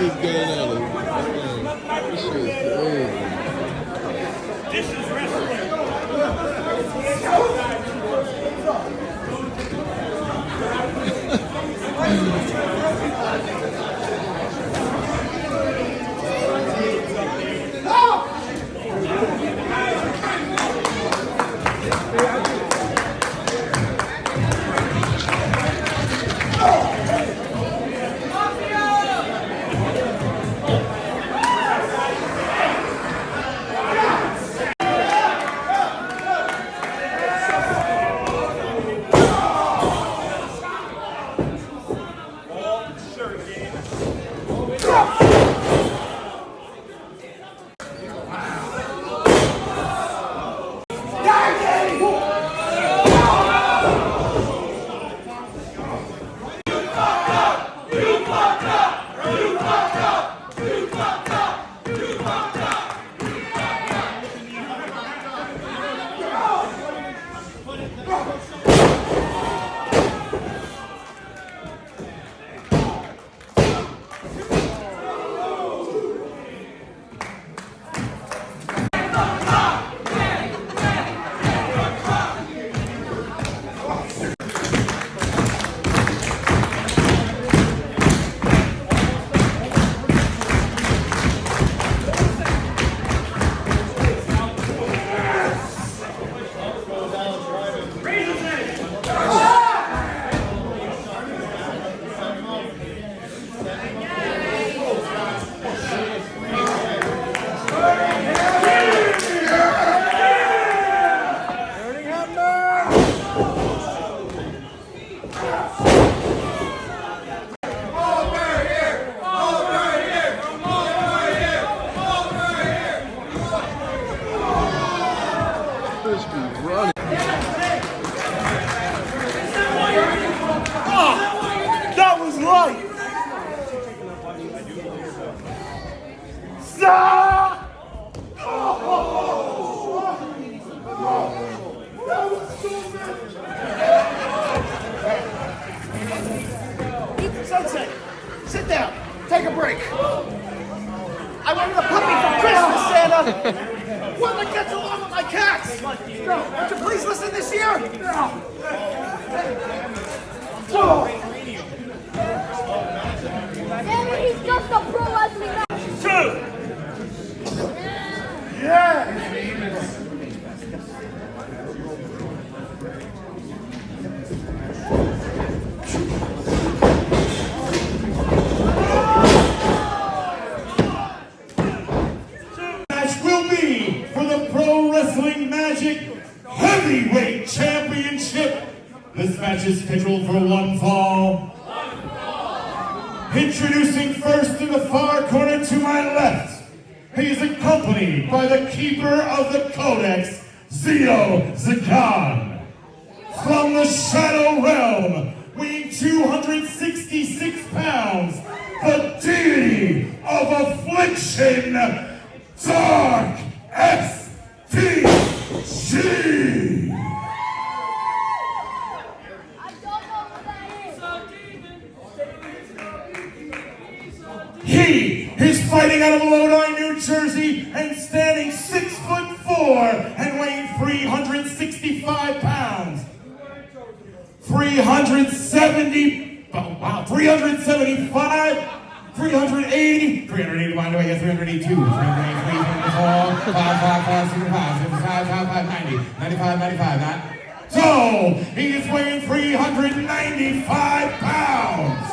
At it. This. This is wrestling. Would you please listen this year? Danny, he's just a pro wrestling man. Two! match will be for the Pro Wrestling Magic Heavyweight Championship. This match is scheduled for one fall. Introducing first in the far corner to my left, he is accompanied by the keeper of the Codex, Zio Zagan. From the Shadow Realm, weighing 266 pounds, the deity of affliction, Dark S.T. 370, oh, wow, 375, 380, 380, by the way, yes, 382, 383, 384, 5, 5, 5, 65, 65, 55, 90, 95, 95, not. So, he is weighing 395 pounds.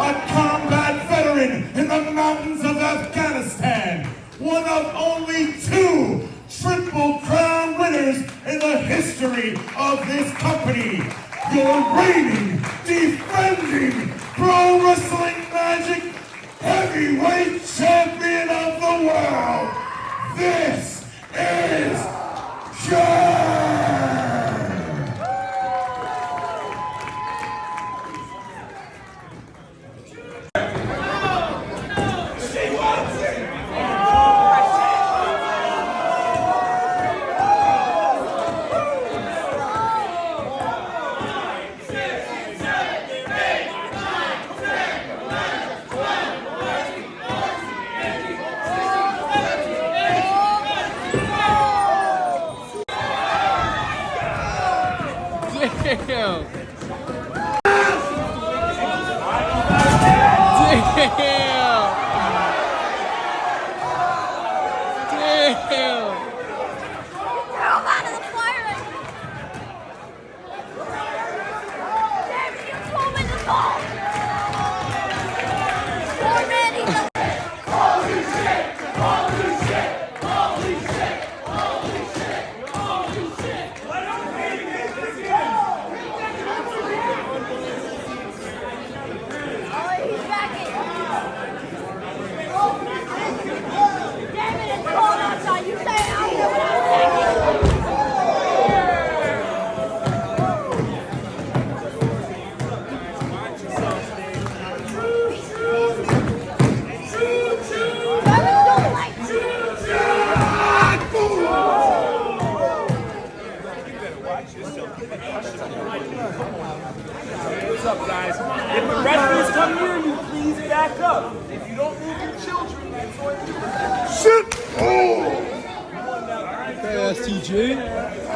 A combat veteran in the mountains of Afghanistan. One of only two Triple Crown winners in the history of this company. Your reigning, defending, Pro Wrestling Magic heavyweight champion of the world. This is John. Damn. Damn. Guys? If the wrestlers come near you, please back up. If you don't move your children, that's on you. Shit! Oh! Hey, STG.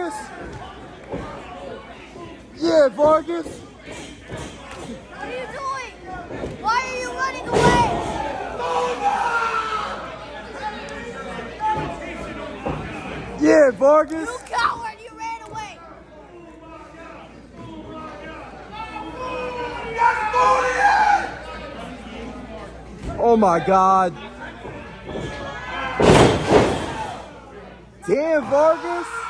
Vargas. Yeah, Vargas. What are you doing? Why are you running away? Yeah, Vargas. You coward, you ran away. Oh my God. Damn, Vargas.